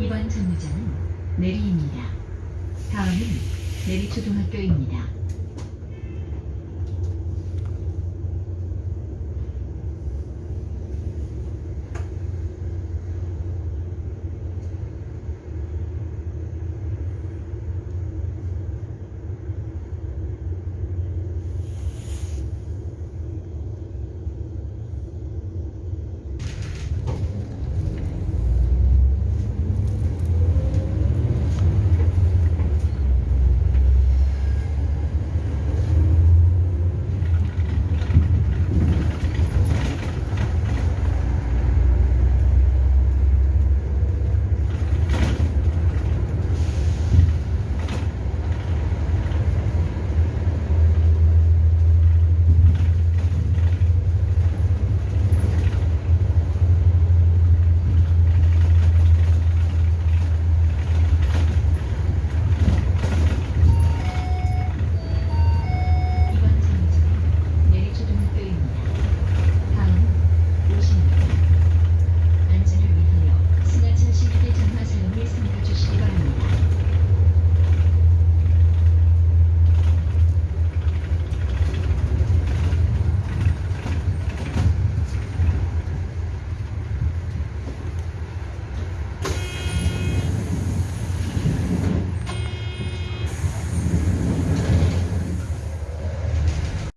이번 정류장은 내리입니다. 다음은 내리초등학교입니다.